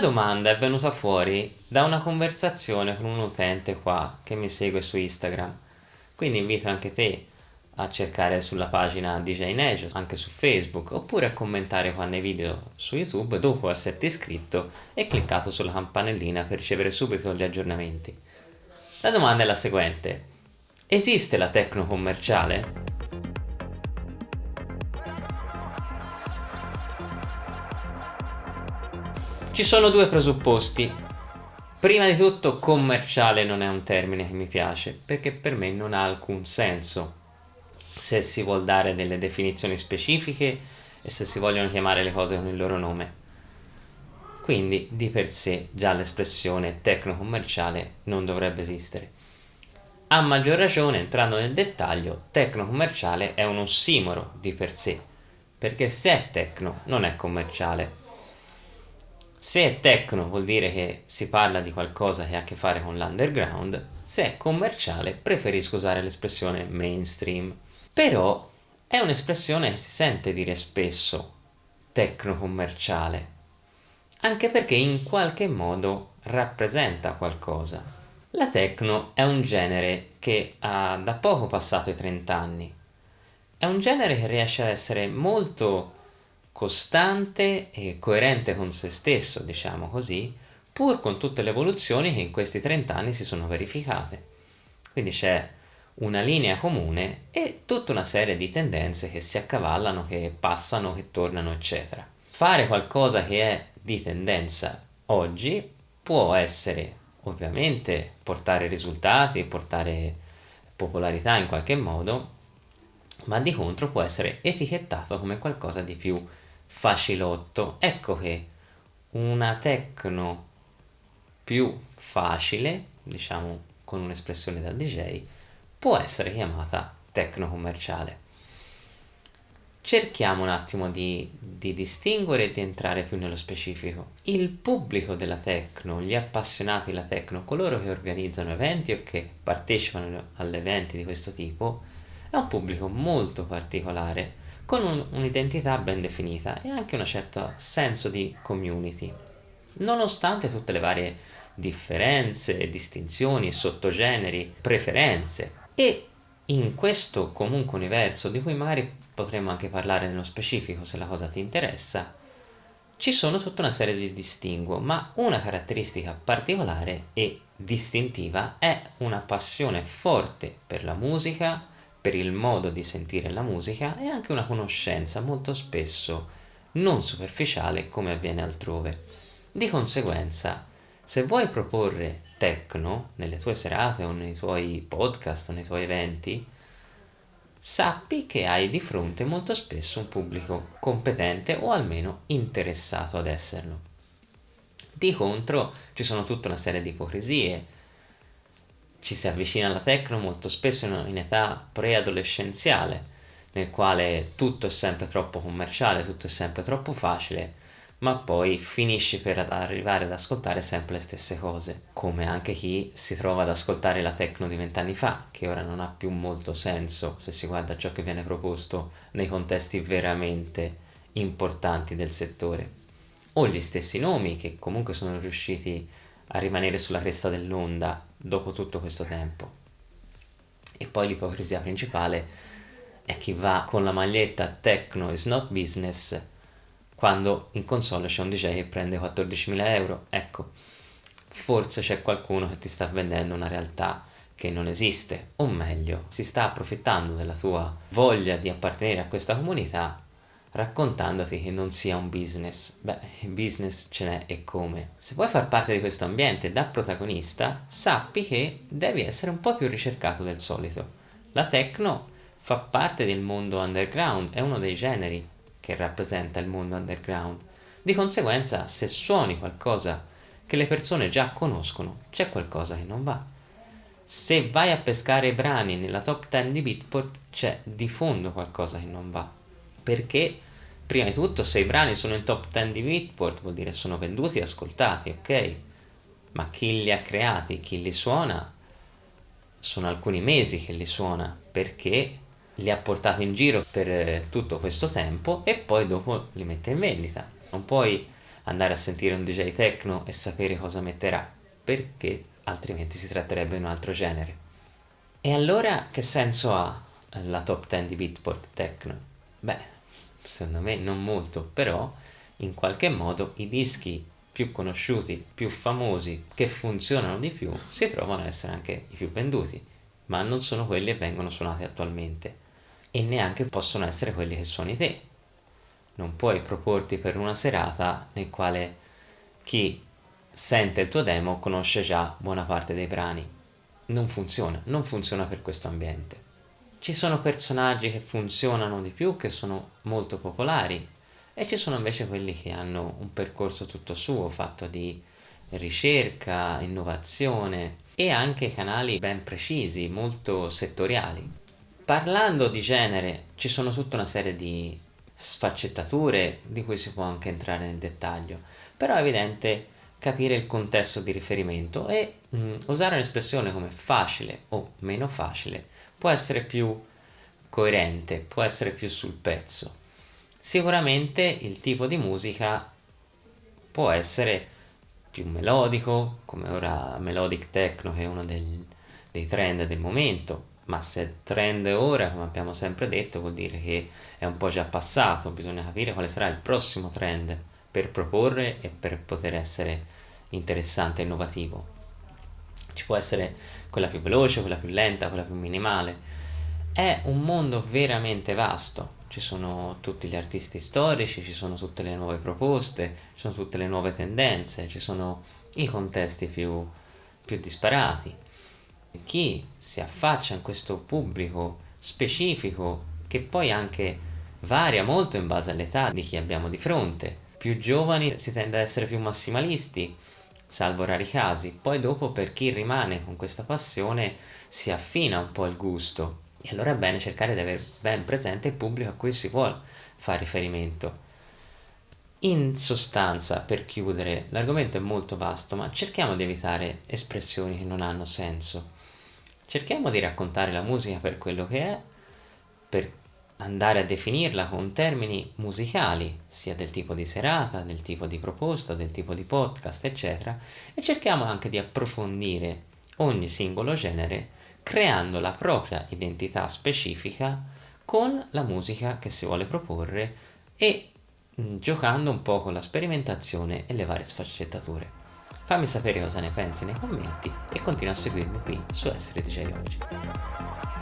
domanda è venuta fuori da una conversazione con un utente qua che mi segue su Instagram, quindi invito anche te a cercare sulla pagina DJ Nejo, anche su Facebook, oppure a commentare qua nei video su YouTube dopo esserti iscritto e cliccato sulla campanellina per ricevere subito gli aggiornamenti. La domanda è la seguente. Esiste la tecno commerciale? Ci sono due presupposti. Prima di tutto commerciale non è un termine che mi piace perché per me non ha alcun senso se si vuol dare delle definizioni specifiche e se si vogliono chiamare le cose con il loro nome. Quindi di per sé già l'espressione tecno-commerciale non dovrebbe esistere. A maggior ragione, entrando nel dettaglio, tecno-commerciale è un ossimoro di per sé, perché se è tecno non è commerciale, se è techno vuol dire che si parla di qualcosa che ha a che fare con l'underground, se è commerciale preferisco usare l'espressione mainstream. Però è un'espressione che si sente dire spesso, tecno-commerciale, anche perché in qualche modo rappresenta qualcosa. La techno è un genere che ha da poco passato i 30 anni. È un genere che riesce ad essere molto costante e coerente con se stesso, diciamo così, pur con tutte le evoluzioni che in questi 30 anni si sono verificate. Quindi c'è una linea comune e tutta una serie di tendenze che si accavallano, che passano, che tornano, eccetera. Fare qualcosa che è di tendenza oggi può essere ovviamente portare risultati, portare popolarità in qualche modo, ma di contro può essere etichettato come qualcosa di più facilotto. Ecco che una tecno più facile, diciamo con un'espressione da DJ, può essere chiamata tecno commerciale. Cerchiamo un attimo di, di, distinguere e di entrare più nello specifico. Il pubblico della techno, gli appassionati della techno, coloro che organizzano eventi o che partecipano agli eventi di questo tipo, è un pubblico molto particolare con un, un'identità ben definita e anche un certo senso di community, nonostante tutte le varie differenze, distinzioni, sottogeneri, preferenze. E in questo comunque universo, di cui magari potremmo anche parlare nello specifico se la cosa ti interessa, ci sono tutta una serie di distinguo, ma una caratteristica particolare e distintiva è una passione forte per la musica, per il modo di sentire la musica e anche una conoscenza molto spesso non superficiale come avviene altrove. Di conseguenza, se vuoi proporre techno nelle tue serate o nei tuoi podcast o nei tuoi eventi, sappi che hai di fronte molto spesso un pubblico competente o almeno interessato ad esserlo. Di contro ci sono tutta una serie di ipocrisie, ci si avvicina alla techno molto spesso in, in età preadolescenziale, nel quale tutto è sempre troppo commerciale, tutto è sempre troppo facile, ma poi finisci per arrivare ad ascoltare sempre le stesse cose, come anche chi si trova ad ascoltare la techno di vent'anni fa, che ora non ha più molto senso se si guarda ciò che viene proposto nei contesti veramente importanti del settore, o gli stessi nomi che comunque sono riusciti a rimanere sulla cresta dell'onda dopo tutto questo tempo. E poi l'ipocrisia principale è chi va con la maglietta Techno is not business quando in console c'è un DJ che prende 14.000 euro. Ecco, forse c'è qualcuno che ti sta vendendo una realtà che non esiste, o meglio, si sta approfittando della tua voglia di appartenere a questa comunità raccontandoti che non sia un business. Beh, business ce n'è e come. Se vuoi far parte di questo ambiente da protagonista, sappi che devi essere un po' più ricercato del solito. La techno fa parte del mondo underground, è uno dei generi che rappresenta il mondo underground. Di conseguenza, se suoni qualcosa che le persone già conoscono, c'è qualcosa che non va. Se vai a pescare brani nella top 10 di Beatport, c'è di fondo qualcosa che non va perché prima di tutto se i brani sono in top 10 di Beatport vuol dire sono venduti e ascoltati, ok? Ma chi li ha creati, chi li suona, sono alcuni mesi che li suona, perché li ha portati in giro per eh, tutto questo tempo e poi dopo li mette in vendita. Non puoi andare a sentire un DJ techno e sapere cosa metterà, perché altrimenti si tratterebbe di un altro genere. E allora che senso ha la top 10 di Beatport Techno? Beh, secondo me non molto, però in qualche modo i dischi più conosciuti, più famosi, che funzionano di più, si trovano a essere anche i più venduti, ma non sono quelli che vengono suonati attualmente e neanche possono essere quelli che suoni te. Non puoi proporti per una serata nel quale chi sente il tuo demo conosce già buona parte dei brani. Non funziona, non funziona per questo ambiente. Ci sono personaggi che funzionano di più, che sono molto popolari, e ci sono invece quelli che hanno un percorso tutto suo, fatto di ricerca, innovazione e anche canali ben precisi, molto settoriali. Parlando di genere, ci sono tutta una serie di sfaccettature di cui si può anche entrare nel dettaglio, però è evidente capire il contesto di riferimento e mh, mm, usare un'espressione come facile o meno facile può essere più coerente, può essere più sul pezzo. Sicuramente il tipo di musica può essere più melodico, come ora melodic techno che è uno del, dei trend del momento, ma se trend è ora, come abbiamo sempre detto, vuol dire che è un po' già passato, bisogna capire quale sarà il prossimo trend per proporre e per poter essere interessante e innovativo. Ci può essere quella più veloce, quella più lenta, quella più minimale. È un mondo veramente vasto, ci sono tutti gli artisti storici, ci sono tutte le nuove proposte, ci sono tutte le nuove tendenze, ci sono i contesti più, più disparati. Chi si affaccia in questo pubblico specifico, che poi anche varia molto in base all'età di chi abbiamo di fronte, più giovani si tende ad essere più massimalisti, salvo rari casi, poi dopo per chi rimane con questa passione si affina un po' il gusto e allora è bene cercare di avere ben presente il pubblico a cui si vuole fare riferimento. In sostanza, per chiudere, l'argomento è molto vasto, ma cerchiamo di evitare espressioni che non hanno senso. Cerchiamo di raccontare la musica per quello che è, per andare a definirla con termini musicali, sia del tipo di serata, del tipo di proposta, del tipo di podcast, eccetera, e cerchiamo anche di approfondire ogni singolo genere creando la propria identità specifica con la musica che si vuole proporre e mm, giocando un po' con la sperimentazione e le varie sfaccettature. Fammi sapere cosa ne pensi nei commenti e continua a seguirmi qui su Essere DJ Oggi.